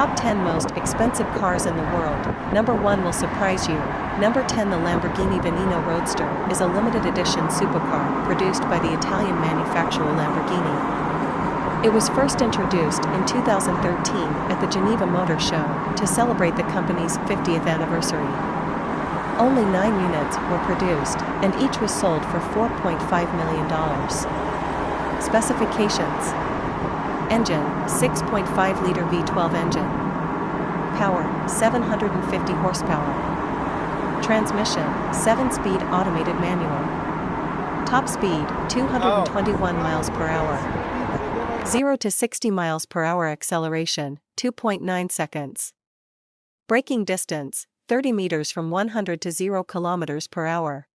Top 10 most expensive cars in the world. Number 1 will surprise you. Number 10 The Lamborghini Veneno Roadster is a limited edition supercar produced by the Italian manufacturer Lamborghini. It was first introduced in 2013 at the Geneva Motor Show to celebrate the company's 50th anniversary. Only nine units were produced, and each was sold for $4.5 million. Specifications Engine, 6.5-liter V12 engine. Power, 750 horsepower. Transmission, 7-speed automated manual. Top speed, 221 miles per hour. 0 to 60 miles per hour acceleration, 2.9 seconds. Braking distance, 30 meters from 100 to 0 kilometers per hour.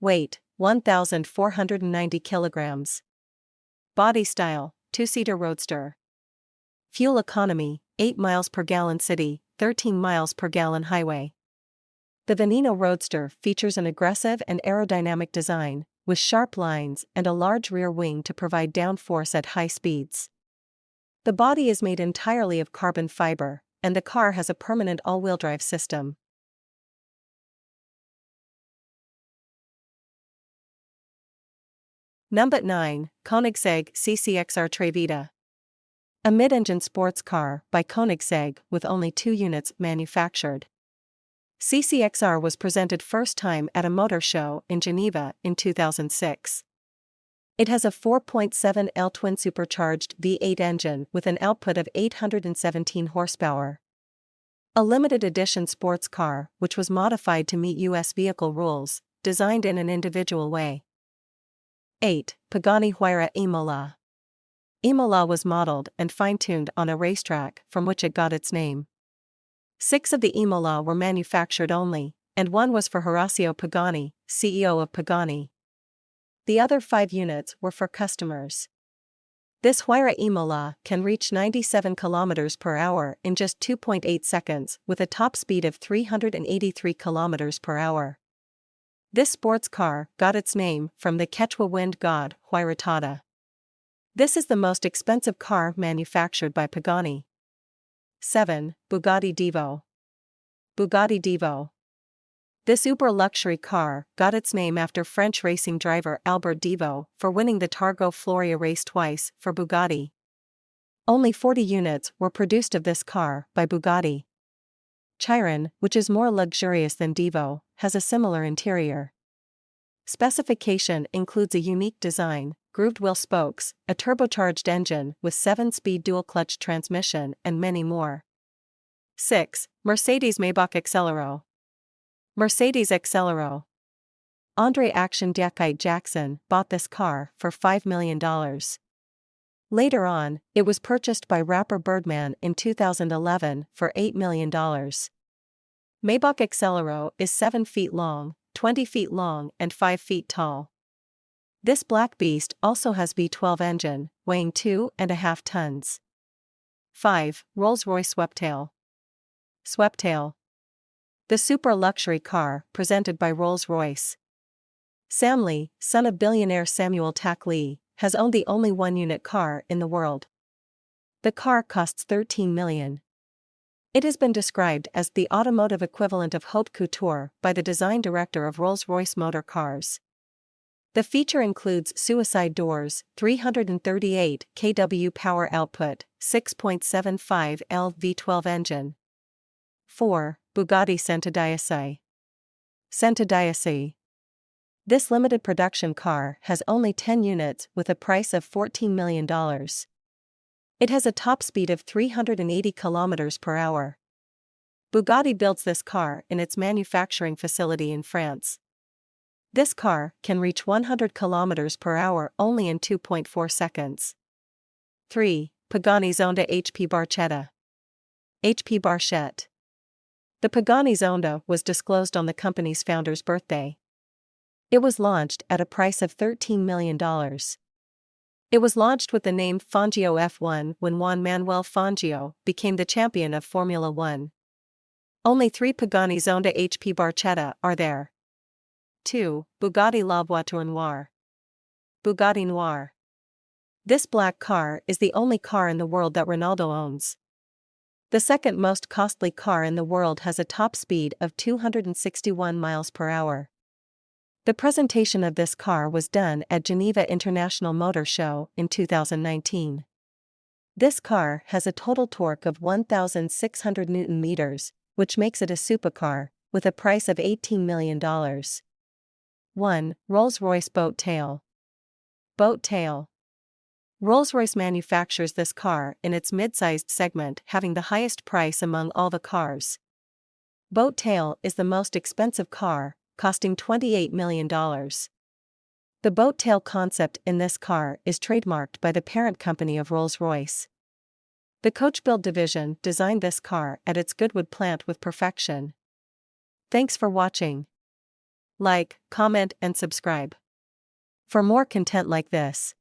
Weight, 1,490 kilograms. Body style, two-seater roadster. Fuel economy, 8 miles per gallon city, 13 miles per gallon highway. The Veneno Roadster features an aggressive and aerodynamic design, with sharp lines and a large rear wing to provide downforce at high speeds. The body is made entirely of carbon fiber, and the car has a permanent all-wheel drive system. Number 9, Koenigsegg CCXR Trevita. A mid-engine sports car by Koenigsegg with only two units manufactured. CCXR was presented first time at a motor show in Geneva in 2006. It has a 4.7L twin supercharged V8 engine with an output of 817 horsepower. A limited edition sports car, which was modified to meet US vehicle rules, designed in an individual way. 8. Pagani Huayra Imola. Imola was modeled and fine-tuned on a racetrack from which it got its name. Six of the Imola were manufactured only, and one was for Horacio Pagani, CEO of Pagani. The other five units were for customers. This Huayra Imola can reach 97 km per hour in just 2.8 seconds with a top speed of 383 km per hour. This sports car got its name from the Quechua wind god Huayratata. This is the most expensive car manufactured by Pagani. 7. Bugatti Divo. Bugatti Divo. This uber luxury car got its name after French racing driver Albert Divo for winning the Targa Florio race twice for Bugatti. Only 40 units were produced of this car by Bugatti. Chiron, which is more luxurious than Divo, has a similar interior. Specification includes a unique design, grooved wheel spokes, a turbocharged engine with 7-speed dual-clutch transmission and many more. 6. Mercedes Maybach Exelero Mercedes Exelero Andre Action Dyakhite Jackson bought this car for $5 million. Later on, it was purchased by rapper Birdman in 2011 for $8 million. Maybach Exelero is 7 feet long, 20 feet long and 5 feet tall. This black beast also has V12 engine, weighing 2.5 tons. 5. Rolls-Royce Sweptail. Sweptail. The super luxury car, presented by Rolls-Royce. Sam Lee, son of billionaire Samuel Tak Lee, has owned the only one-unit car in the world. The car costs 13 million. It has been described as the automotive equivalent of haute couture by the design director of Rolls-Royce Motor Cars. The feature includes suicide doors, 338 kW power output, 6.75 L V12 engine. 4. Bugatti Centodieci. Centodieci. This limited production car has only 10 units with a price of $14 million. It has a top speed of 380 km per hour. Bugatti builds this car in its manufacturing facility in France. This car can reach 100 km per hour only in 2.4 seconds. 3. Pagani Zonda HP Barchetta. HP Barchetta. The Pagani Zonda was disclosed on the company's founder's birthday. It was launched at a price of $13 million. It was launched with the name Fangio F1 when Juan Manuel Fangio became the champion of Formula One. Only three Pagani Zonda HP Barchetta are there. 2. Bugatti La Voiture Noire. Bugatti Noir. This black car is the only car in the world that Ronaldo owns. The second most costly car in the world has a top speed of 261 miles per hour. The presentation of this car was done at Geneva International Motor Show in 2019. This car has a total torque of 1,600 Newton meters, which makes it a supercar, with a price of $18 million. 1. Rolls-Royce Boat Tail Boat Tail Rolls-Royce manufactures this car in its mid-sized segment having the highest price among all the cars. Boat Tail is the most expensive car, costing $28 million. The boat tail concept in this car is trademarked by the parent company of Rolls-Royce. The coach build division designed this car at its Goodwood plant with perfection. Thanks for watching. Like, comment and subscribe. For more content like this.